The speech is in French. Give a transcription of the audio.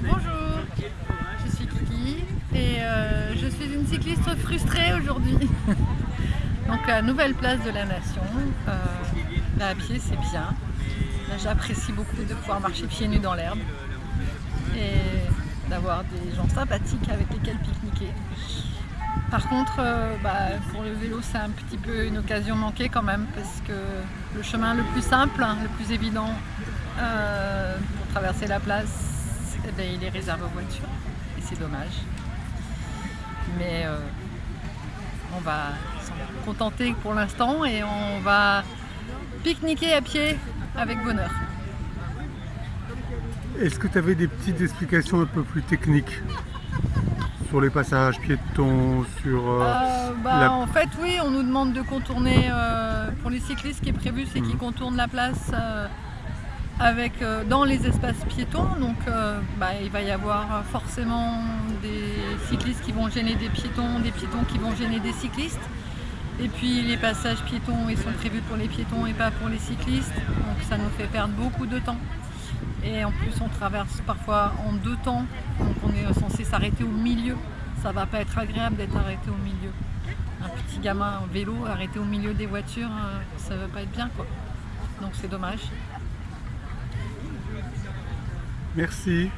Bonjour, je suis Kiki et euh, je suis une cycliste frustrée aujourd'hui. Donc la nouvelle place de la nation, euh, à pied c'est bien. J'apprécie beaucoup de pouvoir marcher pieds nus dans l'herbe et d'avoir des gens sympathiques avec lesquels pique-niquer. Par contre, euh, bah, pour le vélo, c'est un petit peu une occasion manquée quand même, parce que le chemin le plus simple, hein, le plus évident euh, pour traverser la place, eh ben, il est réservé aux voitures, et c'est dommage. Mais euh, on va s'en contenter pour l'instant et on va pique-niquer à pied avec bonheur. Est-ce que tu avais des petites explications un peu plus techniques sur les passages piétons, sur euh, euh, bah, En fait, oui, on nous demande de contourner, euh, pour les cyclistes, ce qui est prévu, c'est qu'ils mhm. contournent la place avec, dans les espaces piétons. Donc, bah, il va y avoir forcément des cyclistes qui vont gêner des piétons, des piétons qui vont gêner des cyclistes. Et puis les passages piétons, ils sont prévus pour les piétons et pas pour les cyclistes. Donc ça nous fait perdre beaucoup de temps. Et en plus, on traverse parfois en deux temps, donc on est censé s'arrêter au milieu. Ça va pas être agréable d'être arrêté au milieu. Un petit gamin en vélo arrêté au milieu des voitures, euh, ça va pas être bien. Donc c'est dommage. Merci.